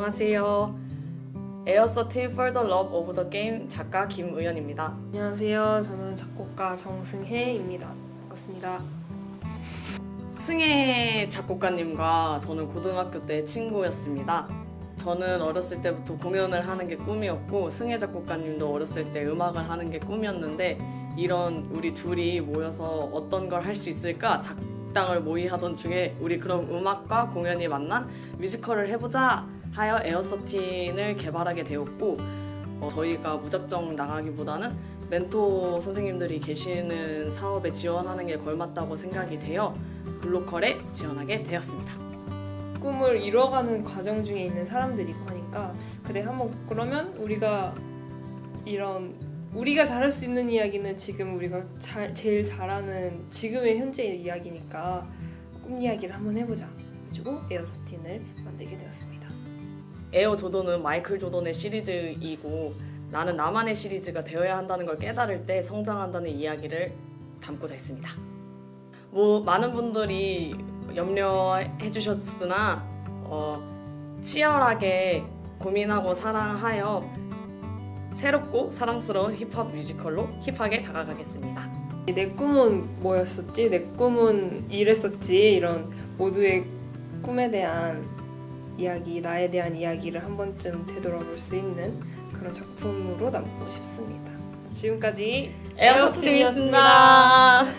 안녕하세요. 에어서틴 for the love of the game 작가 김의연입니다. 안녕하세요. 저는 작곡가 정승혜입니다. 반갑습니다. 승혜 작곡가님과 저는 고등학교 때 친구였습니다. 저는 어렸을 때부터 공연을 하는 게 꿈이었고 승혜 작곡가님도 어렸을 때 음악을 하는 게 꿈이었는데 이런 우리 둘이 모여서 어떤 걸 할 수 있을까 작당을 모의하던 중에 우리 그럼 음악과 공연이 만난 뮤지컬을 해보자 하여 에어서틴을 개발하게 되었고 어, 저희가 무작정 나가기보다는 멘토 선생님들이 계시는 사업에 지원하는 게 걸맞다고 생각이 되어 글로컬에 지원하게 되었습니다. 꿈을 이뤄가는 과정 중에 있는 사람들이고 하니까 그래 한번 그러면 우리가 이런 우리가 잘할 수 있는 이야기는 지금 우리가 잘, 제일 잘하는 지금의 현재의 이야기니까 꿈 이야기를 한번 해보자. 그리고 에어스틴을 만들게 되었습니다. 에어 조던은 마이클 조던의 시리즈이고 나는 나만의 시리즈가 되어야 한다는 걸 깨달을 때 성장한다는 이야기를 담고자 했습니다. 뭐 많은 분들이 염려해 주셨으나 어, 치열하게 고민하고 사랑하여 새롭고 사랑스러운 힙합 뮤지컬로 힙하게 다가가겠습니다. 내 꿈은 뭐였었지? 내 꿈은 이랬었지? 이런 모두의 꿈에 대한 이야기, 나에 대한 이야기를 한 번쯤 되돌아볼 수 있는 그런 작품으로 남고 싶습니다. 지금까지 에어서틴이었습니다.